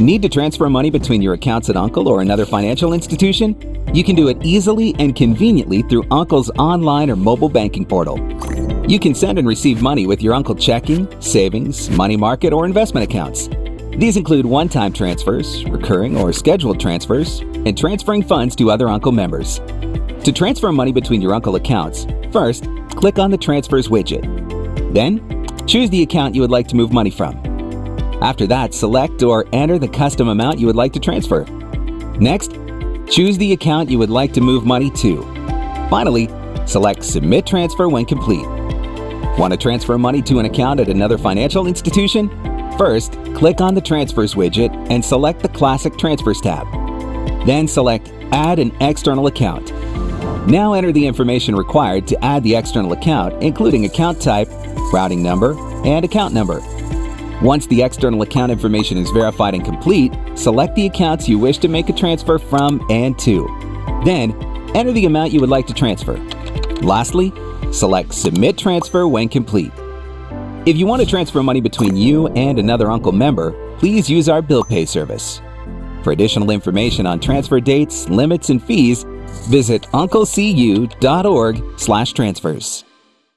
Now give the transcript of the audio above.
Need to transfer money between your accounts at Uncle or another financial institution? You can do it easily and conveniently through Uncle's online or mobile banking portal. You can send and receive money with your Uncle checking, savings, money market, or investment accounts. These include one-time transfers, recurring or scheduled transfers, and transferring funds to other Uncle members. To transfer money between your Uncle accounts, first, click on the Transfers widget. Then, choose the account you would like to move money from. After that, select or enter the custom amount you would like to transfer. Next, choose the account you would like to move money to. Finally, select Submit Transfer when complete. Want to transfer money to an account at another financial institution? First, click on the Transfers widget and select the Classic Transfers tab. Then select Add an external account. Now enter the information required to add the external account, including account type, routing number, and account number. Once the external account information is verified and complete, select the accounts you wish to make a transfer from and to. Then, enter the amount you would like to transfer. Lastly, Select Submit Transfer when complete. If you want to transfer money between you and another Uncle member, please use our bill pay service. For additional information on transfer dates, limits, and fees, visit unclecu.org/transfers.